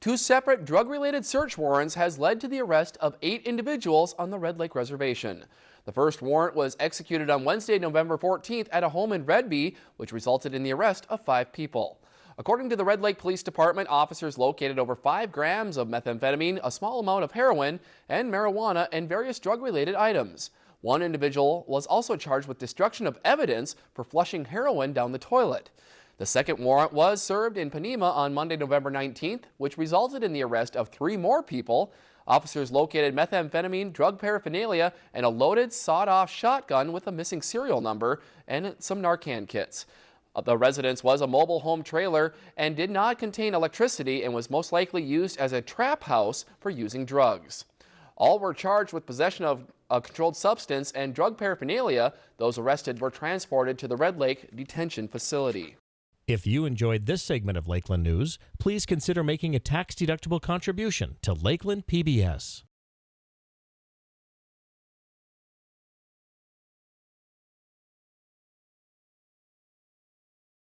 Two separate drug-related search warrants has led to the arrest of eight individuals on the Red Lake Reservation. The first warrant was executed on Wednesday, November 14th at a home in Redby, which resulted in the arrest of five people. According to the Red Lake Police Department, officers located over five grams of methamphetamine, a small amount of heroin, and marijuana and various drug-related items. One individual was also charged with destruction of evidence for flushing heroin down the toilet. The second warrant was served in Ponemah on Monday, November 19th, which resulted in the arrest of three more people. Officers located methamphetamine, drug paraphernalia, and a loaded, sawed-off shotgun with a missing serial number and some Narcan kits. Uh, the residence was a mobile home trailer and did not contain electricity and was most likely used as a trap house for using drugs. All were charged with possession of a controlled substance and drug paraphernalia. Those arrested were transported to the Red Lake Detention Facility. If you enjoyed this segment of Lakeland News, please consider making a tax-deductible contribution to Lakeland PBS.